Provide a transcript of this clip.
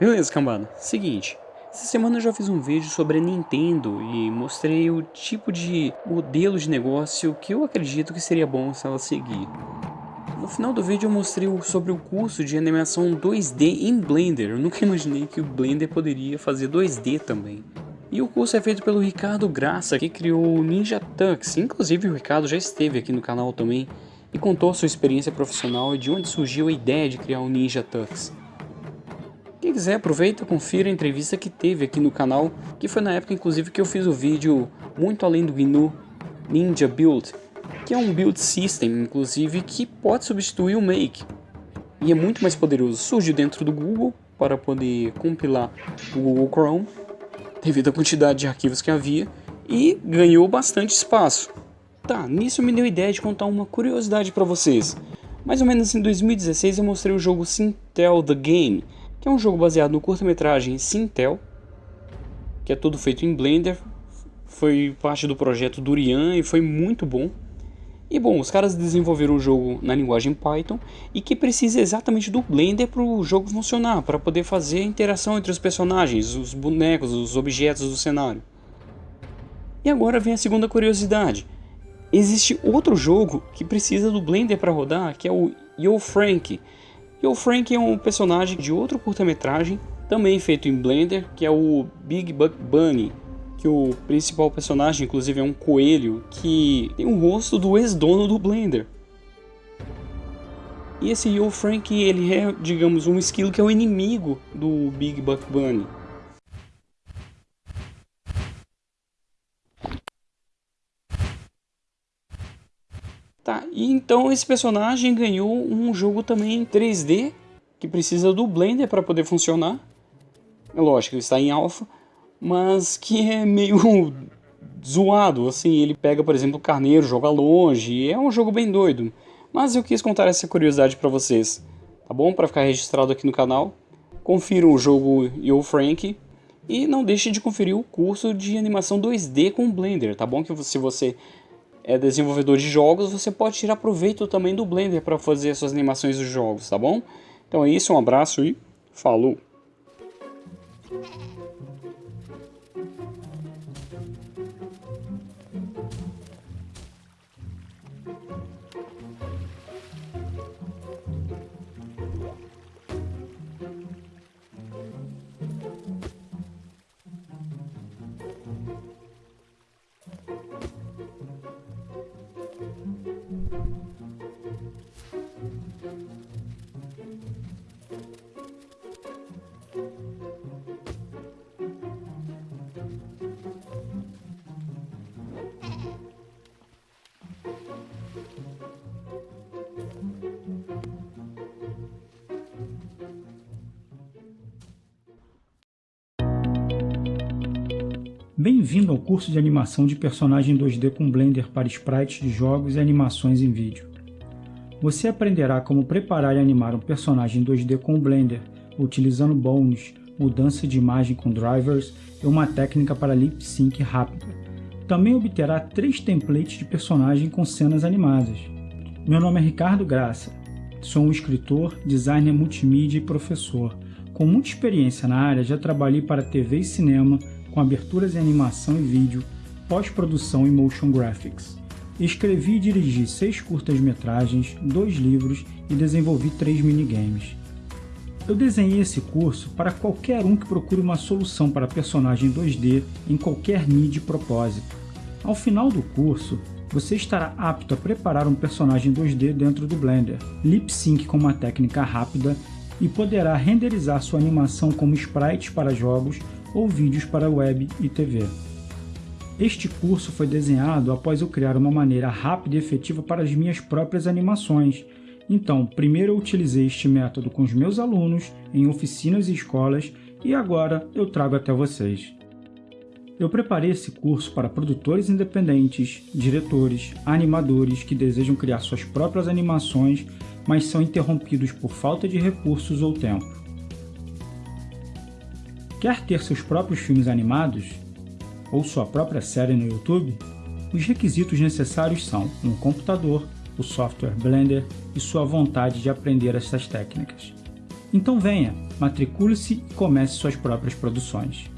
Beleza, cambada. Seguinte, essa semana eu já fiz um vídeo sobre a Nintendo e mostrei o tipo de modelo de negócio que eu acredito que seria bom se ela seguir. No final do vídeo eu mostrei sobre o curso de animação 2D em Blender. Eu nunca imaginei que o Blender poderia fazer 2D também. E o curso é feito pelo Ricardo Graça, que criou o Ninja Tux. Inclusive o Ricardo já esteve aqui no canal também e contou sua experiência profissional e de onde surgiu a ideia de criar o Ninja Tux. Quem quiser aproveita confira a entrevista que teve aqui no canal, que foi na época inclusive que eu fiz o vídeo muito além do GNU Ninja Build, que é um build system inclusive que pode substituir o Make. E é muito mais poderoso, surgiu dentro do Google para poder compilar o Google Chrome, devido à quantidade de arquivos que havia, e ganhou bastante espaço. Tá, nisso me deu ideia de contar uma curiosidade para vocês. Mais ou menos em 2016 eu mostrei o jogo Sintel The Game, que é um jogo baseado no curta-metragem Sintel, que é todo feito em Blender, foi parte do projeto Durian e foi muito bom. E bom, os caras desenvolveram o jogo na linguagem Python e que precisa exatamente do Blender para o jogo funcionar, para poder fazer a interação entre os personagens, os bonecos, os objetos do cenário. E agora vem a segunda curiosidade. Existe outro jogo que precisa do Blender para rodar, que é o Yo Frank, e o Frank é um personagem de outro curta-metragem, também feito em Blender, que é o Big Buck Bunny, que o principal personagem, inclusive, é um coelho que tem o rosto do ex-dono do Blender. E esse Yo Frank, ele é, digamos, um esquilo que é o inimigo do Big Buck Bunny. Tá, e então esse personagem ganhou um jogo também 3D, que precisa do Blender para poder funcionar. É lógico, ele está em alpha, mas que é meio zoado, assim, ele pega, por exemplo, o carneiro, joga longe, é um jogo bem doido. Mas eu quis contar essa curiosidade para vocês, tá bom? Para ficar registrado aqui no canal. Confiram o jogo Yo Frank e não deixe de conferir o curso de animação 2D com Blender, tá bom? Que se você é desenvolvedor de jogos, você pode tirar proveito também do Blender para fazer suas animações dos jogos, tá bom? Então é isso, um abraço e falou! Bem-vindo ao curso de animação de personagem 2D com Blender para sprites de jogos e animações em vídeo. Você aprenderá como preparar e animar um personagem 2D com Blender, utilizando bones, mudança de imagem com drivers e uma técnica para lip sync rápida. Também obterá três templates de personagem com cenas animadas. Meu nome é Ricardo Graça, sou um escritor, designer multimídia e professor. Com muita experiência na área, já trabalhei para TV e cinema, com aberturas em animação e vídeo, pós-produção e motion graphics. Escrevi e dirigi seis curtas-metragens, dois livros e desenvolvi três minigames. Eu desenhei esse curso para qualquer um que procure uma solução para personagem 2D em qualquer mídia e propósito. Ao final do curso, você estará apto a preparar um personagem 2D dentro do Blender, lip sync com uma técnica rápida e poderá renderizar sua animação como sprites para jogos ou vídeos para web e TV. Este curso foi desenhado após eu criar uma maneira rápida e efetiva para as minhas próprias animações. Então, primeiro eu utilizei este método com os meus alunos, em oficinas e escolas, e agora eu trago até vocês. Eu preparei esse curso para produtores independentes, diretores, animadores que desejam criar suas próprias animações, mas são interrompidos por falta de recursos ou tempo. Quer ter seus próprios filmes animados? Ou sua própria série no YouTube? Os requisitos necessários são um computador, o software Blender e sua vontade de aprender essas técnicas. Então venha, matricule-se e comece suas próprias produções.